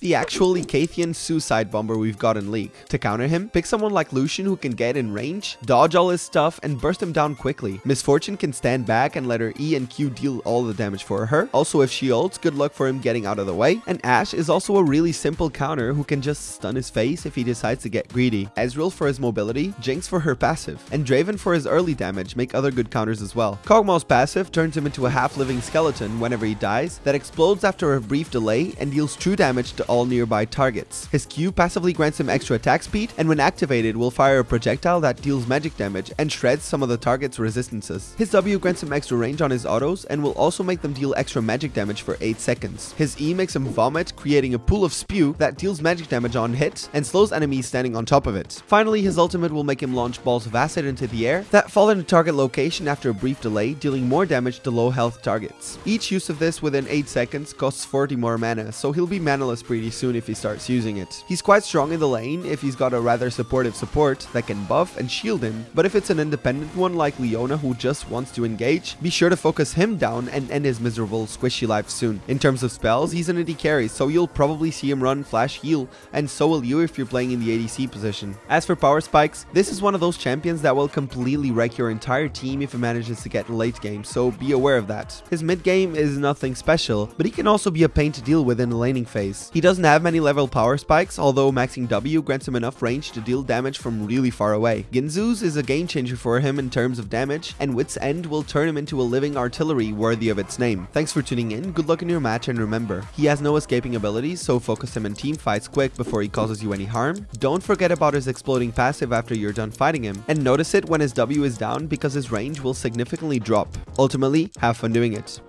the actual Icathian suicide bomber we've got in League. To counter him, pick someone like Lucian who can get in range, dodge all his stuff, and burst him down quickly. Miss Fortune can stand back and let her E and Q deal all the damage for her. Also, if she ults, good luck for him getting out of the way. And Ashe is also a really simple counter who can just stun his face if he decides to get greedy. Ezreal for his mobility, Jinx for her passive, and Draven for his early damage make other good counters as well. Kog'Maw's passive turns him into a half-living skeleton whenever he dies that explodes after a brief delay and deals true damage to all nearby targets. His Q passively grants him extra attack speed and when activated will fire a projectile that deals magic damage and shreds some of the target's resistances. His W grants him extra range on his autos and will also make them deal extra magic damage for 8 seconds. His E makes him vomit, creating a pool of spew that deals magic damage on hit and slows enemies standing on top of it. Finally, his ultimate will make him launch balls of acid into the air that fall in a target location after a brief delay, dealing more damage to low health targets. Each use of this within 8 seconds costs 40 more mana, so he'll be manaless pretty soon if he starts using it. He's quite strong in the lane if he's got a rather supportive support that can buff and shield him, but if it's an independent one like Leona who just wants to engage, be sure to focus him down and end his miserable squishy life soon. In terms of spells, he's an AD carry, so you'll probably see him run flash heal, and so will you if you're playing in the ADC position. As for power spikes, this is one of those champions that will completely wreck your entire team if it manages to get in late game, so be aware of that. His mid game is nothing special, but he can also be a pain to deal with in the laning phase. He doesn't have many level power spikes, although maxing W grants him enough range to deal damage from really far away. Guinsoo's is a game changer for him in terms of damage, and Wit's End will turn him into a living artillery worthy of its name. Thanks for tuning in, good luck in your match, and remember, he has no escaping abilities, so focus him in team fights quick before he causes you any harm. Don't forget about his exploding passive after you're done fighting him, and notice it when his W is down because his range will significantly drop. Ultimately, have fun doing it.